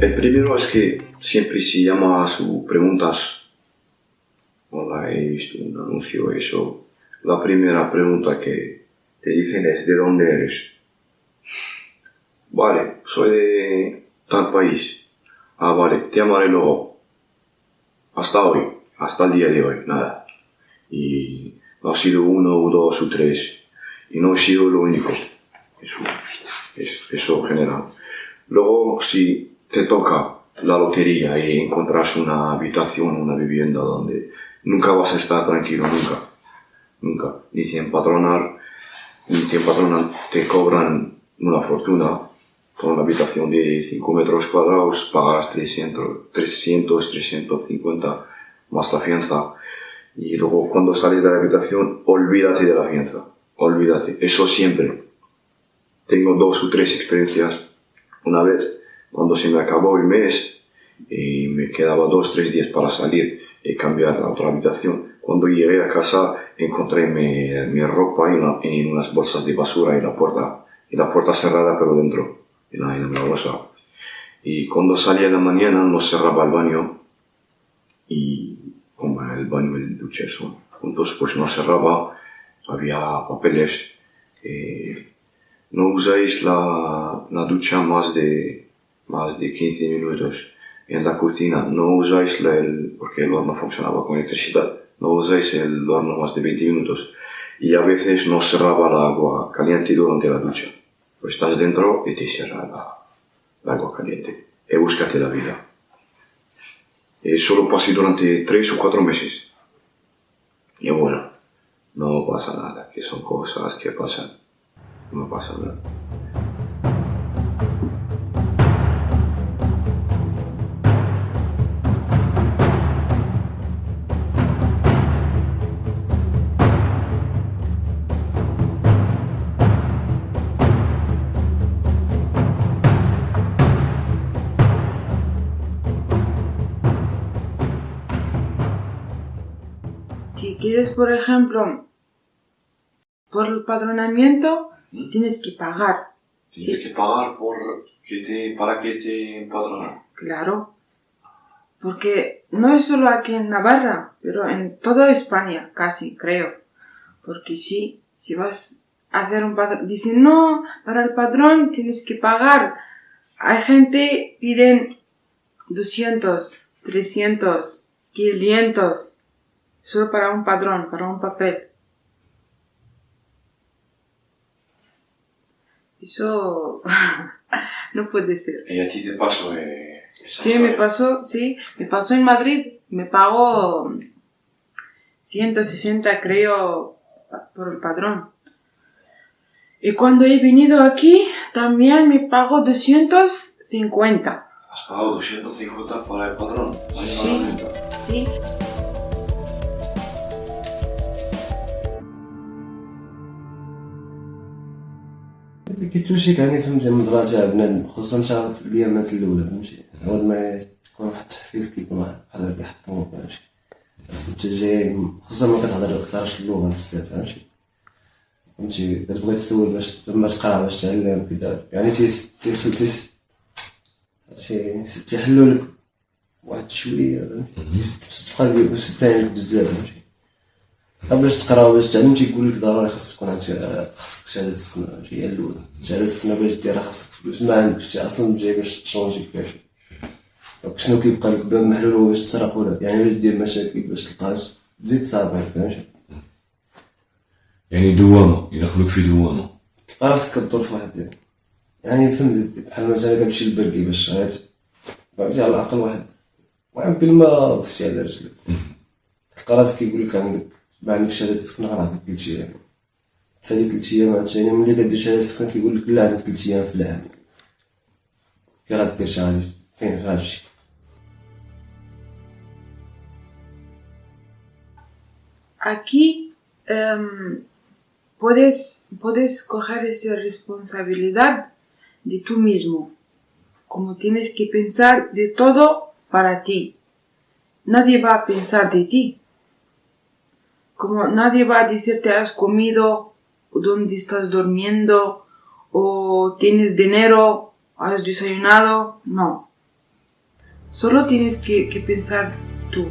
El primero es que siempre si llama a sus preguntas, hola, he visto un anuncio, eso, la primera pregunta que te dicen es ¿de dónde eres? Vale, soy de tal país. Ah, vale, te llamaré luego. Hasta hoy, hasta el día de hoy, nada. Y ha sido uno, dos o tres. Y no he sido lo único. Eso, es, eso general. Luego, si te toca la lotería y encontras una habitación, una vivienda donde nunca vas a estar tranquilo, nunca, nunca, ni te empadronar, ni te empadronan, te cobran una fortuna por una habitación de 5 metros cuadrados, pagas 300, 300, 350 más la fianza y luego cuando sales de la habitación olvídate de la fianza, olvídate, eso siempre. Tengo dos o tres experiencias. Una vez cuando se me acabó el mes y me quedaba dos, tres días para salir y cambiar a otra habitación, cuando llegué a casa encontré mi, mi ropa en, en, unas bolsas de basura y la puerta, y la puerta cerrada pero dentro, en la, en la bolsa. Y cuando salí en la mañana no cerraba el baño y como el baño y el duche son juntos, pues no cerraba, había papeles. Eh, no usáis la, la ducha más de más de 15 minutos en la cocina, no usáis el, porque el horno funcionaba con electricidad, no usáis el horno más de 20 minutos y a veces no cerraba el agua caliente durante la ducha. Pues estás dentro y te cierra el agua caliente y búscate la vida. Y solo pasé durante 3 o 4 meses. Y bueno, no pasa nada, que son cosas que pasan. No pasa nada. Quieres, por ejemplo, por el padronamiento, ¿Mm? tienes que pagar. Tienes que pagar por que te, para que te empadronen. Claro. Porque no es solo aquí en Navarra, pero en toda España, casi, creo. Porque sí, si vas a hacer un padrón, dicen, no, para el padrón tienes que pagar. Hay gente piden 200, 300, 500 solo para un padrón, para un papel. Eso no puede ser. ¿Y a ti te pasó? Eh, sí, me pasó, sí, me pasó en Madrid. Me pagó 160, creo, por el padrón. Y cuando he venido aquí, también me pagó 250. ¿Has pagado 250 para el padrón? Sí, sí. كي تمشي كعني فهمتي من مراجع بنادم خصوصا شغل في الايامات الأولى فهمتي؟ اول ما تكون واحد التحفيز كيكون واحد بحال هكا يحطموك فهمتي؟ انت جاي خصوصا ما كتهضر كتعرفش اللغة بزاف فهمتي؟ فهمتي؟ كتبغي تسول باش تما تقرا باش تعلم كذا يعني تيخل تيس تيحلو لك واحد شوية فهمتي؟ تبقى بزاف فهمتي؟ باش تقرا باش تعلم تيقول لك ضروري خاصك تكون عندك خاصك شهادة سكنه هي الأولى. شهادة سكنه باش ديرها خاصك فلوس ما عندكش. أصلا جاي باش تشونجي كيفاش؟ شنو كيبقى لك؟ باب محلول هو باش تسرق ولا؟ يعني باش دير مشاكل باش تلقاش تزيد تصابر فهمتي يعني دوامة يدخلوك في دوامة. تلقى راسك كدور في واحد يعني. فهمت بحال مثلا كتمشي للبركي باش غادي فهمتي؟ على الأقل واحد. واحد ما وقفتي على رجلك. تلقى راسك كيقول لك عندك ما عندكش شهادة سكن غير عطيك ثلاث أيام تسالي ثلاث أيام عاد يعني ملي كدير شهادة سكن كيقول لك لا عندك ثلاث أيام في العام كي غادير شي غادي فين غتمشي Aquí um, puedes, puedes coger esa responsabilidad de tú mismo, como tienes que pensar de todo para ti. Nadie va a pensar de ti. como nadie va a decirte has comido, o dónde estás durmiendo, o tienes dinero, has desayunado. No. Solo tienes que, que pensar tú.